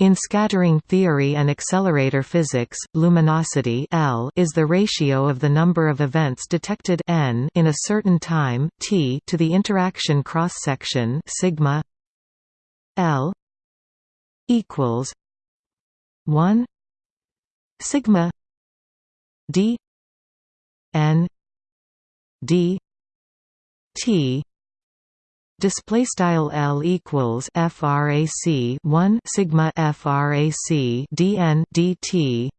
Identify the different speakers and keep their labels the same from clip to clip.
Speaker 1: In scattering theory and accelerator physics, luminosity L is the ratio of the number of events detected n in a certain time t to the interaction cross-section sigma L equals 1 sigma d n d t display style L equals frac 1 sigma frac dn dt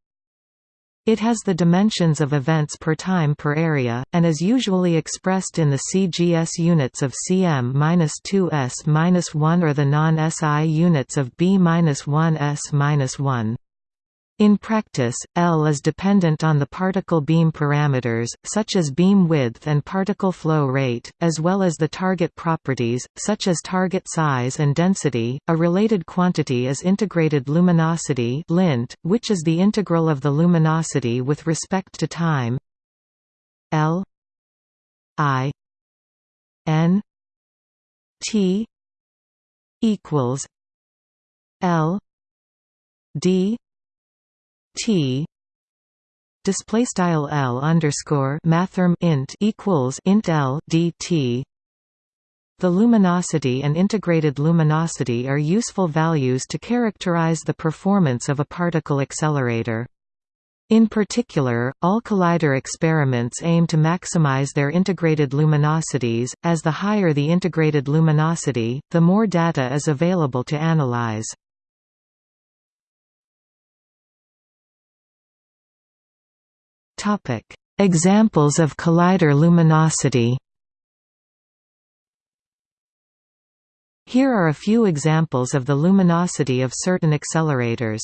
Speaker 1: it has the dimensions of events per time per area, and is usually expressed in the CGS units of cm-2s-1 or the non-SI units of b-1s-1. In practice, L is dependent on the particle beam parameters, such as beam width and particle flow rate, as well as the target properties, such as target size and density. A related quantity is integrated luminosity, lint, which is the integral of the luminosity with respect to time. L I N T equals L D T display style L underscore mathrm int equals int L dt the luminosity and integrated luminosity are useful values to characterize the performance of a particle accelerator. In particular, all collider experiments aim to maximize their integrated luminosities, as the higher the integrated luminosity, the more data is available to analyze. Examples of collider luminosity Here are a few examples of the luminosity of certain accelerators.